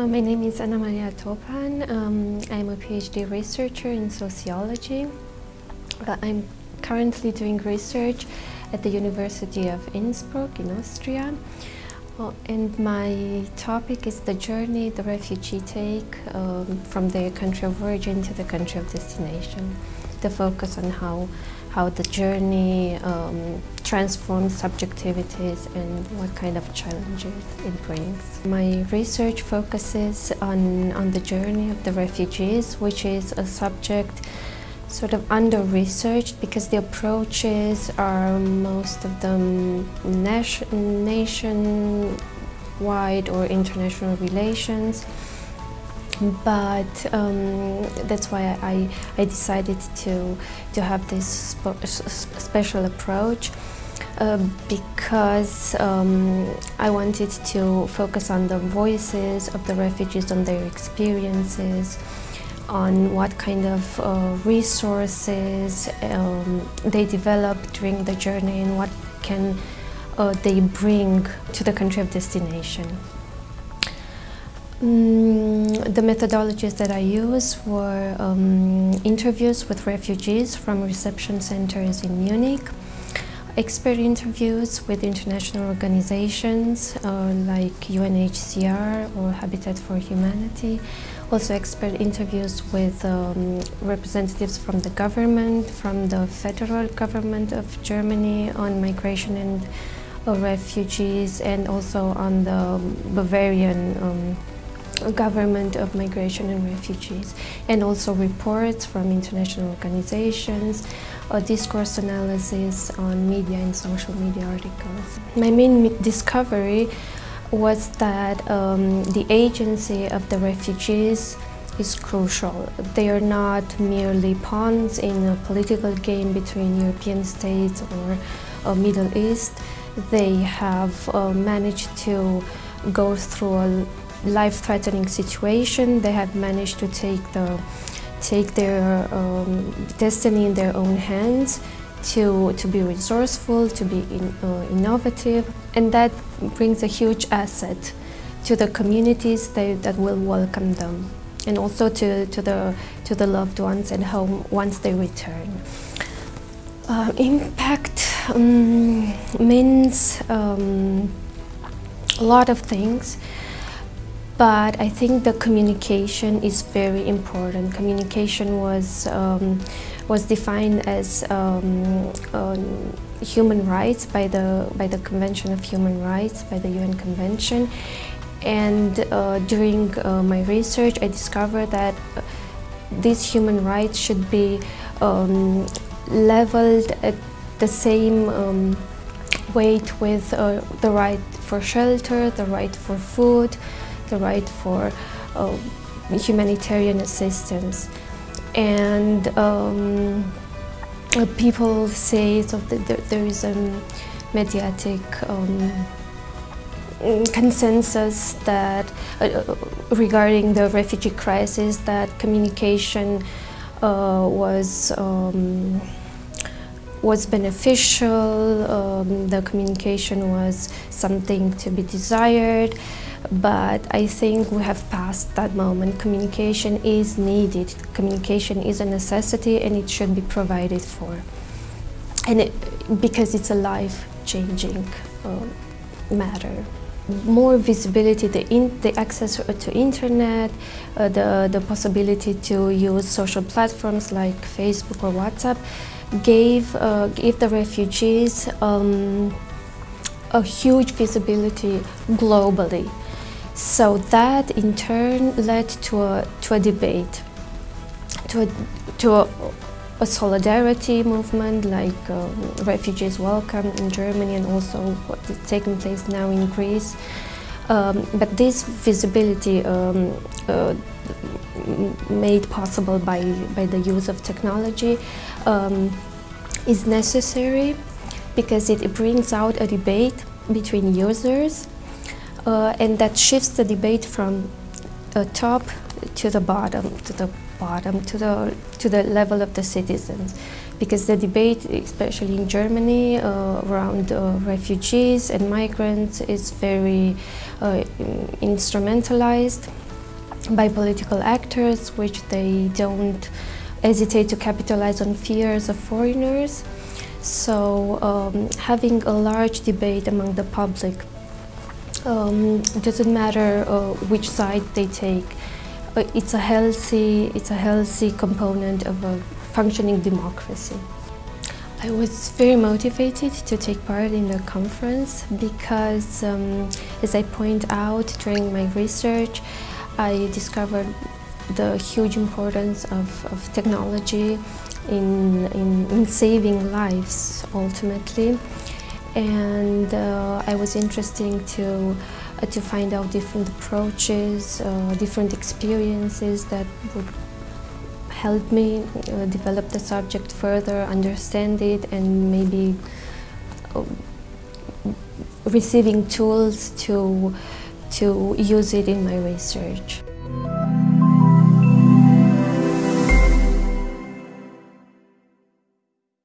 Uh, my name is Anna Maria Topan. Um, I'm a PhD researcher in sociology. Uh, I'm currently doing research at the University of Innsbruck in Austria. Uh, and my topic is the journey the refugee take um, from their country of origin to the country of destination. The focus on how, how the journey um, transforms subjectivities and what kind of challenges it brings. My research focuses on, on the journey of the refugees, which is a subject sort of under-researched because the approaches are most of them nation-wide or international relations but um, that's why I, I decided to, to have this special approach uh, because um, I wanted to focus on the voices of the refugees, on their experiences, on what kind of uh, resources um, they develop during the journey and what can uh, they bring to the country of destination. Mm, the methodologies that I used were um, interviews with refugees from reception centers in Munich, expert interviews with international organizations uh, like UNHCR or Habitat for Humanity, also expert interviews with um, representatives from the government, from the federal government of Germany on migration and uh, refugees and also on the Bavarian um, government of migration and refugees and also reports from international organizations, a discourse analysis on media and social media articles. My main discovery was that um, the agency of the refugees is crucial. They are not merely pawns in a political game between European states or uh, Middle East. They have uh, managed to go through a life-threatening situation. They have managed to take the take their um, destiny in their own hands to, to be resourceful, to be in, uh, innovative, and that brings a huge asset to the communities that, that will welcome them, and also to, to, the, to the loved ones at home once they return. Uh, impact um, means um, a lot of things but I think the communication is very important. Communication was um, was defined as um, human rights by the by the Convention of Human Rights by the UN Convention, and uh, during uh, my research, I discovered that these human rights should be um, leveled at the same um, weight with uh, the right for shelter, the right for food, the right for uh, humanitarian assistance. And um, people say so that there is a mediatic um, consensus that uh, uh, regarding the refugee crisis that communication uh, was um, was beneficial, um, the communication was something to be desired, but I think we have passed that moment. Communication is needed, communication is a necessity and it should be provided for. And it, because it's a life-changing uh, matter more visibility, the, in, the access to internet, uh, the, the possibility to use social platforms like Facebook or WhatsApp gave, uh, gave the refugees um, a huge visibility globally. So that in turn led to a, to a debate, to a, to a, a solidarity movement like um, refugees welcome in Germany and also what is taking place now in Greece. Um, but this visibility um, uh, made possible by, by the use of technology um, is necessary because it brings out a debate between users uh, and that shifts the debate from a top to the bottom, to the bottom, to the, to the level of the citizens. Because the debate, especially in Germany, uh, around uh, refugees and migrants is very uh, instrumentalized by political actors, which they don't hesitate to capitalize on fears of foreigners. So um, having a large debate among the public um, doesn't matter uh, which side they take. Uh, it's a healthy, it's a healthy component of a functioning democracy. I was very motivated to take part in the conference because, um, as I point out during my research, I discovered the huge importance of, of technology in, in, in, saving lives, ultimately. And uh, I was interested to, to find out different approaches, uh, different experiences that would help me uh, develop the subject further, understand it, and maybe uh, receiving tools to, to use it in my research.